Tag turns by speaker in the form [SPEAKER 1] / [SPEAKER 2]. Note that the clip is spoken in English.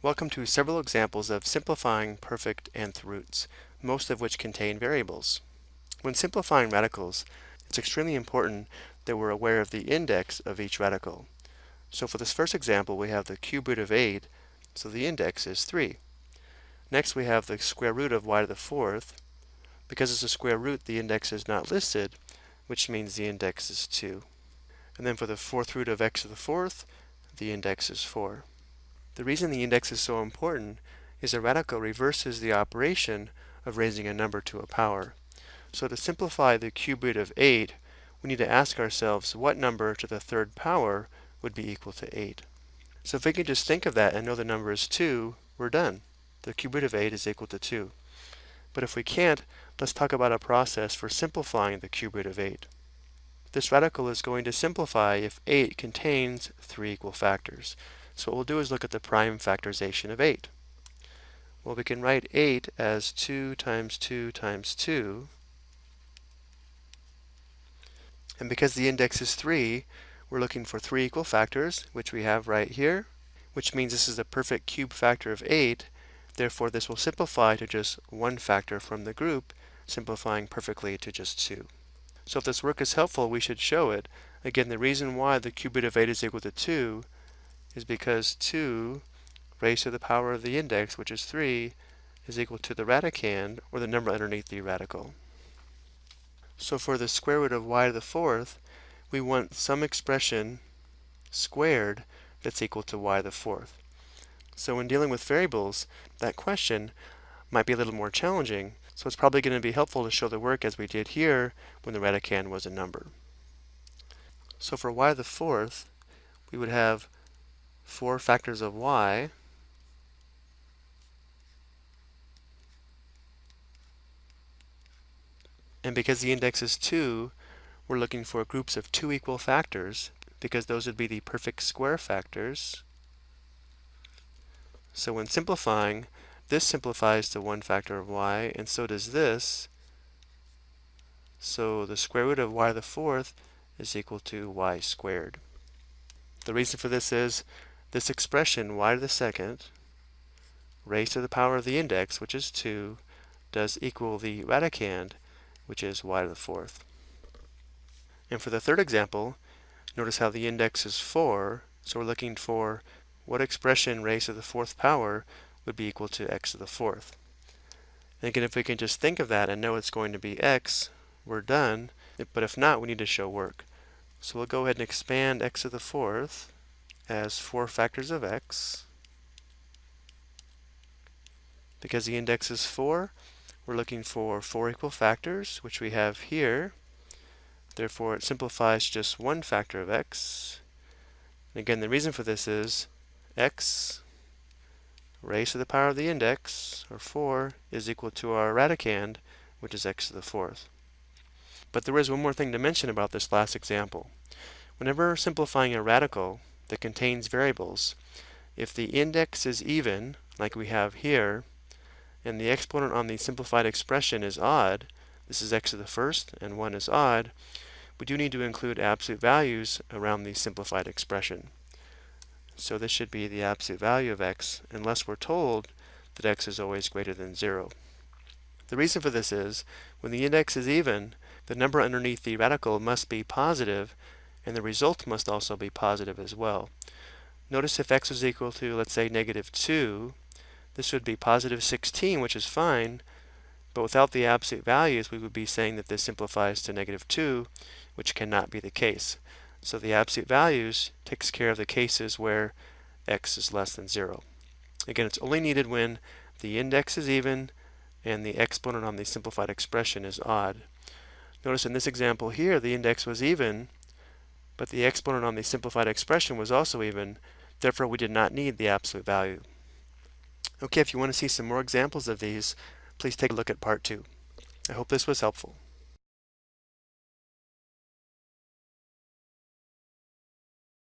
[SPEAKER 1] Welcome to several examples of simplifying perfect nth roots, most of which contain variables. When simplifying radicals, it's extremely important that we're aware of the index of each radical. So for this first example, we have the cube root of 8, so the index is 3. Next we have the square root of y to the fourth. Because it's a square root, the index is not listed, which means the index is 2. And then for the fourth root of x to the fourth, the index is 4. The reason the index is so important is a radical reverses the operation of raising a number to a power. So to simplify the cube root of 8, we need to ask ourselves what number to the third power would be equal to 8. So if we can just think of that and know the number is 2, we're done. The cube root of 8 is equal to 2. But if we can't, let's talk about a process for simplifying the cube root of 8. This radical is going to simplify if 8 contains three equal factors. So what we'll do is look at the prime factorization of 8. Well, we can write 8 as 2 times 2 times 2. And because the index is 3, we're looking for three equal factors, which we have right here, which means this is a perfect cube factor of 8. Therefore, this will simplify to just one factor from the group, simplifying perfectly to just 2. So if this work is helpful, we should show it. Again, the reason why the cube root of 8 is equal to 2 is because 2 raised to the power of the index, which is 3, is equal to the radicand, or the number underneath the radical. So for the square root of y to the fourth, we want some expression squared that's equal to y to the fourth. So when dealing with variables, that question might be a little more challenging, so it's probably going to be helpful to show the work as we did here when the radicand was a number. So for y to the fourth, we would have 4 factors of y. And because the index is 2 we're looking for groups of two equal factors because those would be the perfect square factors. So when simplifying this simplifies to one factor of y and so does this. So the square root of y to the fourth is equal to y squared. The reason for this is this expression, y to the second, raised to the power of the index, which is 2, does equal the radicand, which is y to the fourth. And for the third example, notice how the index is 4, so we're looking for what expression raised to the fourth power would be equal to x to the fourth. And again, if we can just think of that and know it's going to be x, we're done. But if not, we need to show work. So we'll go ahead and expand x to the fourth as 4 factors of x. Because the index is 4, we're looking for 4 equal factors, which we have here. Therefore, it simplifies just one factor of x. And again, the reason for this is x raised to the power of the index, or 4, is equal to our radicand, which is x to the fourth. But there is one more thing to mention about this last example. Whenever simplifying a radical, that contains variables. If the index is even, like we have here, and the exponent on the simplified expression is odd, this is x to the first and 1 is odd, we do need to include absolute values around the simplified expression. So this should be the absolute value of x unless we're told that x is always greater than 0. The reason for this is when the index is even, the number underneath the radical must be positive and the result must also be positive as well. Notice if x was equal to, let's say, negative 2, this would be positive 16, which is fine, but without the absolute values, we would be saying that this simplifies to negative 2, which cannot be the case. So the absolute values takes care of the cases where x is less than 0. Again, it's only needed when the index is even and the exponent on the simplified expression is odd. Notice in this example here, the index was even, but the exponent on the simplified expression was also even, therefore we did not need the absolute value. Okay, if you want to see some more examples of these, please take a look at part 2. I hope this was helpful.